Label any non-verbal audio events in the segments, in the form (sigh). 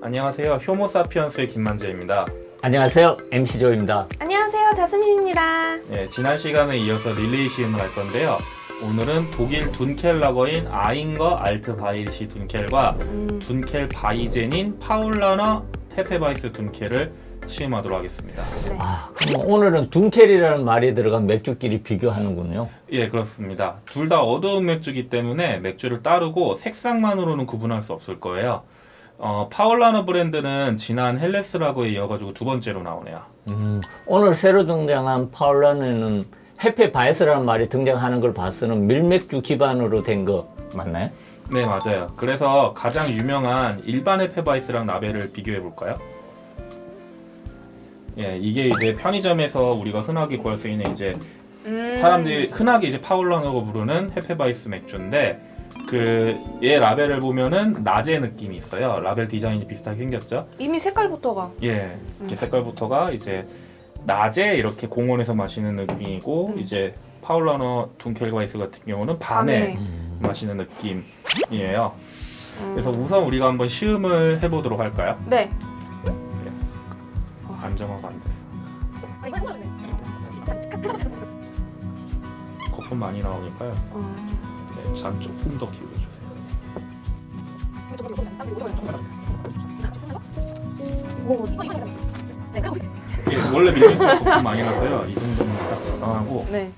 안녕하세요. 효모사피엔스의 김만재입니다. 안녕하세요 MC 조입니다 안녕하세요 자스민입니다 예, 지난 시간에 이어서 릴레이 시음을 할 건데요. 오늘은 독일 둔켈 라거인 아잉거 알트 바이리시 둔켈과 음, 둔켈 바이젠인 파울라너 헤페바이스 둔켈을 시음하도록 하겠습니다. 네. 아, 그럼 오늘은 둔켈이라는 말이 들어간 맥주끼리 비교하는군요 예, 그렇습니다. 둘 다 어두운 맥주기 때문에 맥주를 따르고 색상만으로는 구분할 수 없을 거예요. 어, 파울라너 브랜드는 지난 헬레스 라거에 이어가지고 두 번째로 나오네요. 음, 오늘 새로 등장한 파울라너는 헤페 바이스라는 말이 등장하는 걸 봐서는 밀맥주 기반으로 된 거 맞나요? 네, 맞아요. 그래서 가장 유명한 일반 헤페바이스랑 라벨을 비교해 볼까요? 예, 이게 이제 편의점에서 우리가 흔하게 구할 수 있는 이제 음, 사람들이 흔하게 이제 파울라너라고 부르는 헤페바이스 맥주인데 그 얘 라벨을 보면은 낮의 느낌이 있어요. 라벨 디자인이 비슷하게 생겼죠. 이미 색깔부터가 예, 이렇게 색깔부터가 이제 낮에 이렇게 공원에서 마시는 느낌이고 음. 이제 파울라너 둔켈바이스 같은 경우는 밤에 밤에. 마시는 느낌이에요. 음. 그래서 우선 우리가 한번 시음을 해보도록 할까요? 네 안정화가 안 돼서 거품 많이 나오니까요. 어, 네, 잔 조금 더 기울여주세요. 예, 원래 밀이면 거품 많이 나서요. 이 정도면 딱 적당하고 네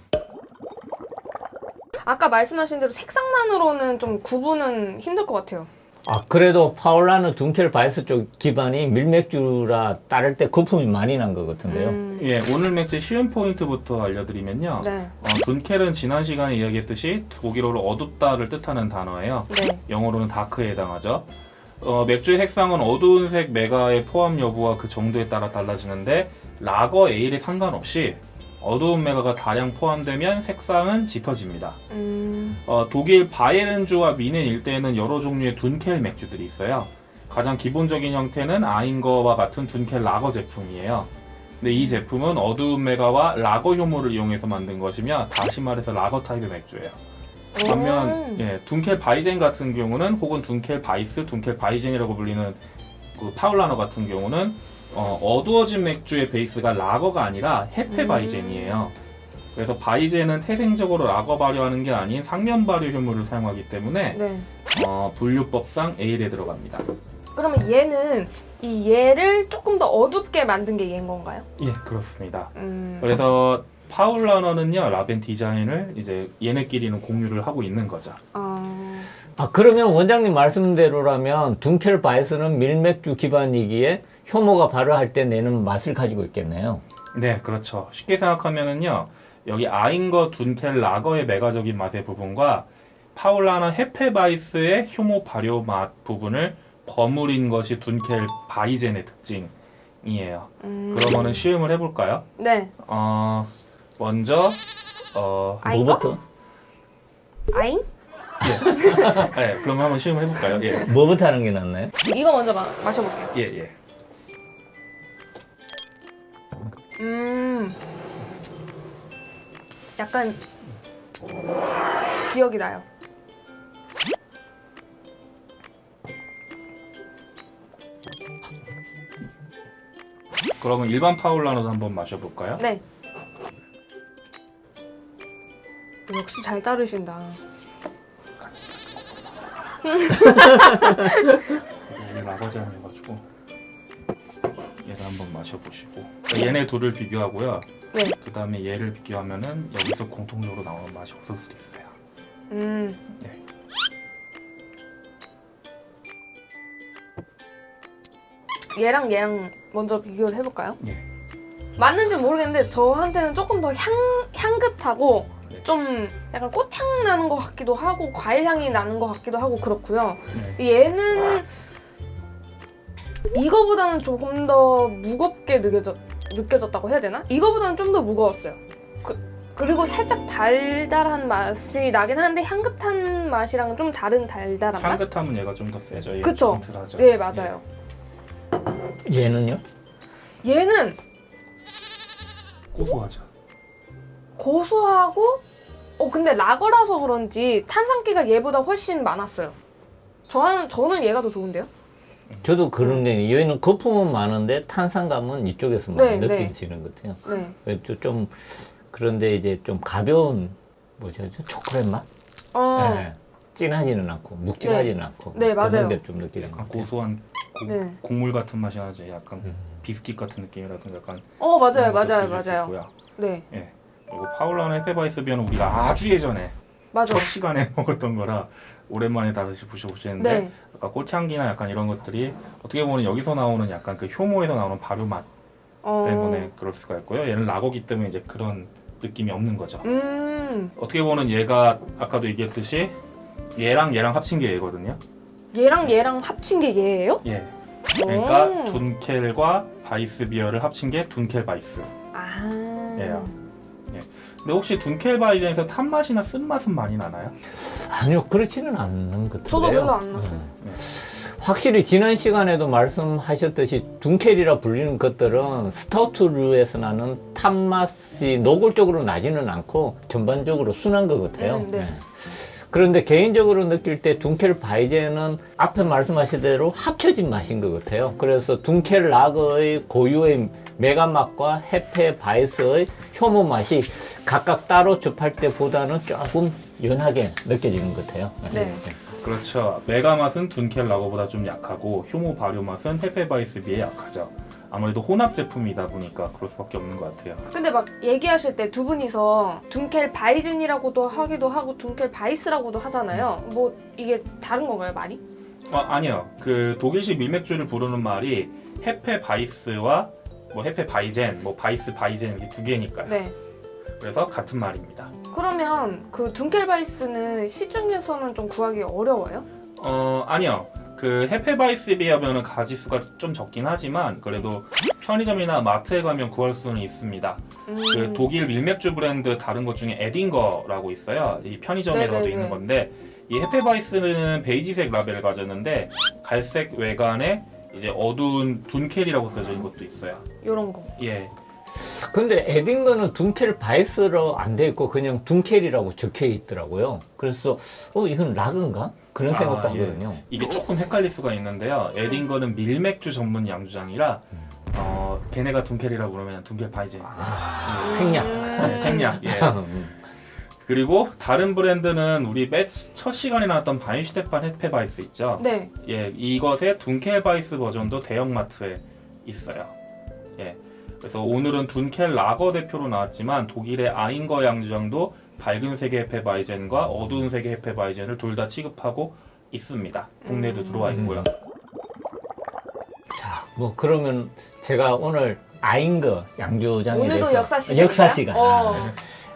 아까 말씀하신 대로 색상만으로는 좀 구분은 힘들 것 같아요 아 그래도 파울라너 둔켈 바이스 쪽 기반이 밀맥주라 따를 때 거품이 많이 난 것 같은데요 음, 예, 오늘 맥주 시음 포인트부터 알려드리면요. 네, 어, 둔켈은 지난 시간에 이야기했듯이 독일어로 어둡다를 뜻하는 단어예요. 네. 영어로는 dark에 해당하죠. 어, 맥주의 색상은 어두운 색 맥아의 포함 여부와 그 정도에 따라 달라지는데 라거 에일에 상관없이 어두운 맥아가 다량 포함되면 색상은 짙어집니다. 음, 어, 독일 바이에른주와 뮌헨 일대에는 여러 종류의 둔켈 맥주들이 있어요. 가장 기본적인 형태는 아잉거와 같은 둔켈 라거 제품이에요. 근데 이 제품은 어두운 맥아와 라거 효모를 이용해서 만든 것이며 다시 말해서 라거 타입의 맥주예요. 반면 오. 예, 둔켈 바이젠 같은 경우는 혹은 둔켈 바이스, 둔켈 바이젠이라고 불리는 그 파울라너 같은 경우는 어두워진 맥주의 베이스가 라거가 아니라 헤페 음. 바이젠이에요. 그래서 바이젠은 태생적으로 라거 발효하는 게 아닌 상면 발효 효모를 사용하기 때문에 네. 어, 분류법상 에일에 들어갑니다. 그러면 얘는 이 얘를 조금 더 어둡게 만든 게 얘인 건가요? 예, 그렇습니다. 음, 그래서 파울라너는요 라벨 디자인을 이제 얘네끼리는 공유를 하고 있는 거죠. 어, 아 그러면 원장님 말씀대로라면 둔켈 바이스는 밀맥주 기반이기에 효모가 발효할 때 내는 맛을 가지고 있겠네요 네, 그렇죠. 쉽게 생각하면은요, 여기 아잉거 둔켈 라거의 맥아적인 맛의 부분과 파울라너 헤페바이스의 효모 발효 맛 부분을 버무린 것이 둔켈 바이젠의 특징이에요. 음, 그러면은 시음을 해볼까요? 네 어, 먼저, 어? 뭐부터? 아잉? (laughs) 네, 그럼 한번 시음을 해볼까요? 예, 뭐부터 하는 게 낫나요? 이거 먼저 마, 마셔볼게요 예, 예. 음. 약간 기억이 나요. 그러면 일반 파울라너도 한번 마셔볼까요? 네. 역시 잘 따르신다. (laughs) 오늘 라거잔해가지고. 얘 를 한번 마셔보시고 얘네 둘을 비교하고요. 네. 그 다음에 얘를 비교하면은 여기서 공통적으로 나오는 맛이 없을 수도 있어요. 음 네. 얘랑 얘랑 먼저 비교를 해볼까요? 예. 맞는지 모르겠는데 저한테는 조금 더 향, 향긋하고 네. 좀 약간 꽃향 나는 것 같기도 하고 과일 향이 나는 것 같기도 하고 그렇고요. 네. 얘는 이거보다는 조금 더 무겁게 느껴졌, 느껴졌다고 해야 되나? 이거보다는 좀 더 무거웠어요. 그, 그리고 살짝 달달한 맛이 나긴 하는데 향긋한 맛이랑 좀 다른 달달한 맛? 향긋함은 얘가 좀 더 세죠. 그쵸? 네 맞아요. 얘는요? 얘는 예. 고소하죠. 고소하고 어 근데 라거라서 그런지 탄산기가 얘보다 훨씬 많았어요. 저는 저는 얘가 더 좋은데요? 저도 그런 게 여기는 거품은 많은데 탄산감은 이쪽에서 많이 네, 네. 느껴지는 것 같아요. 네. 그래서 좀 그런데 이제 좀 가벼운 뭐죠 초콜릿 맛? 어. 네. 진하지는 않고 묵직하지는 않고 네, 맞아요. 그런 게 좀 느끼는 것 약간 같아요. 고소한 고, 네. 곡물 같은 맛이 나지. 약간 음. 비스킷 같은 느낌이라든가 약간 어 맞아요 맞아요 맞아요. 있고요. 네 예. 그리고 파울라너 헤페바이스 비어는 우리가 아주 예전에 맞아. 첫 시간에 (laughs) 먹었던 거라 오랜만에 다시 드셔보시는데 네. 아까 꽃향기나 약간 이런 것들이 어떻게 보면 여기서 나오는 약간 그 효모에서 나오는 발효 맛 어. 때문에 그럴 수가 있고요. 얘는 라거기 때문에 이제 그런 느낌이 없는 거죠. 음 어떻게 보면 얘가 아까도 얘기했듯이 얘랑 얘랑 합친 게 얘거든요. 얘랑 얘랑 합친 게 얘예요? 예. 그러니까 오. 둔켈과 바이스 비어를 합친 게 둔켈 바이스. 아. 예요. 근데 혹시 둔켈 바이젠에서 탄 맛이나 쓴 맛은 많이 나나요? 아니요 그렇지는 않는 것 같은데요. 저도 별로 안 났어요. 네. 확실히 지난 시간에도 말씀하셨듯이 둔켈이라 불리는 것들은 스타우트류에서 나는 탄맛이 노골적으로 나지는 않고 전반적으로 순한 것 같아요. 음, 네. 네. 그런데 개인적으로 느낄 때 둔켈 바이젠은 앞에 말씀하신 대로 합쳐진 맛인 것 같아요. 그래서 둔켈 라거의 고유의 맥아 맛과 헤페 바이스의 효모 맛이 각각 따로 접할 때보다는 조금 연하게 느껴지는 것 같아요. 네. 그렇죠. 맥아 맛은 둔켈 라거보다 좀 약하고 효모 발효 맛은 헤페 바이스 비해 약하죠. 아무래도 혼합 제품이다 보니까 그럴 수밖에 없는 것 같아요. 근데 막 얘기하실 때 두 분이서 둔켈 바이젠이라고도 하기도 하고 둔켈 바이스라고도 하잖아요. 뭐 이게 다른 건가요 말이? 아, 아니요. 그 독일식 밀맥주를 부르는 말이 헤페 바이스와 뭐 헤페 바이젠, 뭐 바이스 바이젠 이렇게 두 개니까요. 네. 그래서 같은 말입니다. 그러면 그 둔켈 바이스는 시중에서는 좀 구하기 어려워요? 어 아니요. 그 헤페 바이스 비하면은 가지수가 좀 적긴 하지만 그래도 편의점이나 마트에 가면 구할 수는 있습니다. 음. 그 독일 밀맥주 브랜드 다른 것 중에 에딩거라고 있어요. 이 편의점에서도 네네네. 있는 건데 이 헤페바이스는 베이지색 라벨을 가졌는데 갈색 외관에 이제 어두운 둔켈이라고 써져 있는 것도 있어요. 요런 거. 예. 근데 에딩거는 둔켈 바이스로 안 돼 있고 그냥 둔켈이라고 적혀 있더라고요. 그래서 어 이건 라거인가? 그런 아, 생각도 예. 하거든요. 이게 조금 헷갈릴 수가 있는데요. 에딩거는 밀맥주 전문 양조장이라 어 걔네가 둔켈이라고 그러면 둔켈 바이젠. 아, 생략. 네, 생략. 예. (laughs) 음. 그리고 다른 브랜드는 우리 맨 첫 시간에 나왔던 바이엔슈테판 Hefeweiss 있죠. 네. 예, 이것의 Dunkel Weiss 버전도 대형마트에 있어요. 예. 그래서 오늘은 Dunkel 라거 대표로 나왔지만 독일의 아인거 양조장도 밝은 색의 Hefeweizen과 어두운 색의 Hefeweizen을 둘 다 취급하고 있습니다. 국내도 음. 들어와 있고요. 자, 뭐 그러면 제가 오늘 아인거 양조장에 오늘도 대해서 역사 시간인가요? 역사 시간. 어.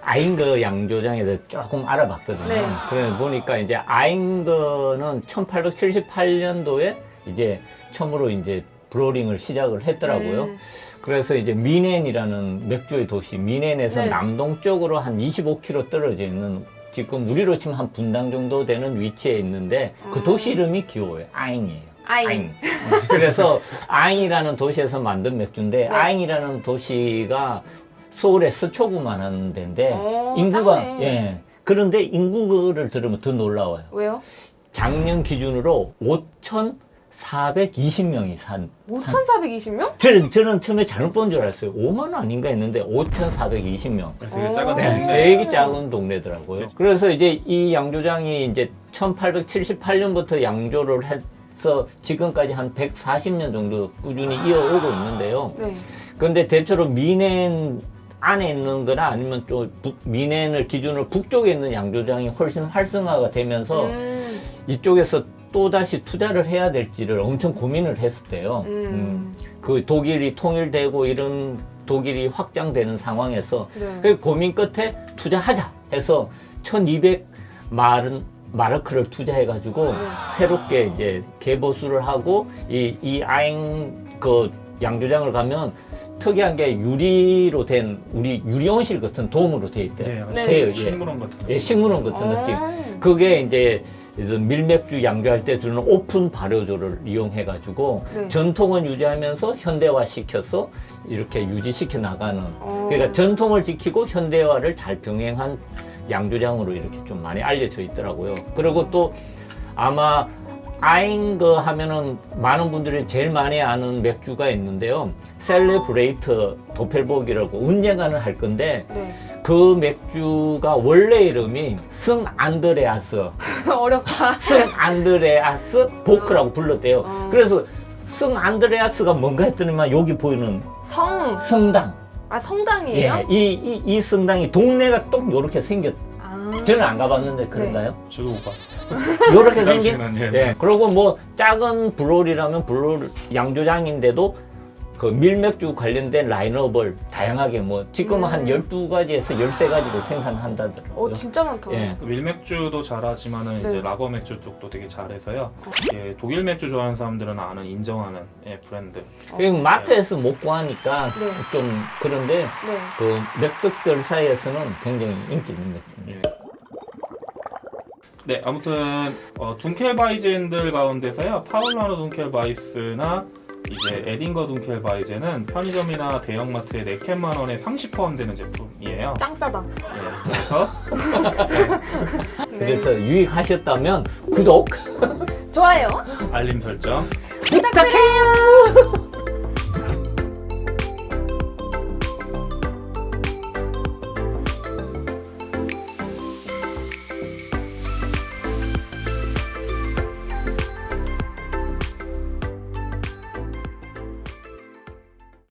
아인거 양조장에 대해서 조금 알아봤거든요. 네. 그래 보니까 이제 아인거는 1878년도에 이제 처음으로 이제 브로링을 시작을 했더라고요. 음. 그래서 이제 미넨이라는 맥주의 도시 미넨에서 네. 남동쪽으로 한 25km 떨어져 있는 지금 우리로 치면 한 분당 정도 되는 위치에 있는데 그 음. 도시 이름이 귀여워요. 아잉이에요. 아잉. 그래서 아잉이라는 도시에서 만든 맥주인데 네. 아잉이라는 도시가 서울의 서초구만한 데인데 어, 인구가. 예 그런데 인구를 들으면 더 놀라워요. 왜요? 작년 기준으로 5,420명이 산. 산 5,420명? 저는, 저는 처음에 잘못 본 줄 알았어요. 5만 아닌가 했는데 5,420명. 되게 작은 어. 네, 동네. 되게 작은 동네더라고요. 그래서 이제 이 양조장이 이제 1878년부터 양조를 해서 지금까지 한 140년 정도 꾸준히 이어오고 있는데요. 네. 그런데 대체로 미넨 안에 있는 거나 아니면 좀 북- 미넨을 기준으로 북쪽에 있는 양조장이 훨씬 활성화가 되면서 음. 이쪽에서 또다시 투자를 해야 될지를 엄청 고민을 했을 때요. 음. 음, 그 독일이 통일되고 이런 독일이 확장되는 상황에서 네. 그 고민 끝에 투자하자 해서 1200 마른 마르크를 투자해 가지고 네. 새롭게 이제 개보수를 하고 이, 이 아잉 그 양조장을 가면 특이한 게 유리로 된 우리 유리온실 같은 돔으로 돼 있대요. 네, 네. 예. 식물원 같은. 예, 식물원 같은 어. 느낌. 그게 이제 밀맥주 양조할 때 주는 오픈 발효조를 이용해 가지고 네. 전통은 유지하면서 현대화 시켜서 이렇게 유지시켜 나가는 어. 그러니까 전통을 지키고 현대화를 잘 병행한 양조장으로 이렇게 좀 많이 알려져 있더라고요. 그리고 또 아마 아인거 하면은 많은 분들이 제일 많이 아는 맥주가 있는데요. 셀레브레이트 도펠보기라고 운영관을 할 건데 네. 그 맥주가 원래 이름이 성 안드레아스, (laughs) 어렵다. 성 안드레아스 보크라고 불렀대요. 어. 그래서 성 안드레아스가 뭔가 했더니만 여기 보이는 성. 성당. 아 성당이에요? 예, 이, 이, 이 성당이 동네가 똑 이렇게 생겼. 아. 저는 안 가봤는데 그런가요? 저도 못 봤어요. (laughs) 이렇게 그 생긴. 당시에는 예. 예. 그리고 뭐 작은 브롤이라면 브롤 양조장인데도 그 밀맥주 관련된 라인업을 다양하게 뭐 지금은 한 음. 12가지에서 13가지를 생산한다더라고요. 어 진짜 많다. 예. 그 밀맥주도 잘하지만은 네. 이제 라거 맥주 쪽도 되게 잘해서요. 예, 독일 맥주 좋아하는 사람들은 아는 인정하는 예, 브랜드. 그 마트에서 못 구하니까 네. 좀 그런데 네. 그 맥득들 사이에서는 굉장히 인기 있는 맥주입니다. 예. 네, 아무튼 어, 둔켈바이젠들 가운데서요 파울라노 둔켈바이스나 이제 에딩거 둔켈바이젠은 편의점이나 대형마트에 4캔만 원에 상시 포함되는 제품이에요. 짱 싸다. 예, 그래서 (laughs) 네. 그래서 유익하셨다면 구독 좋아요. 알림 설정 부탁드려요.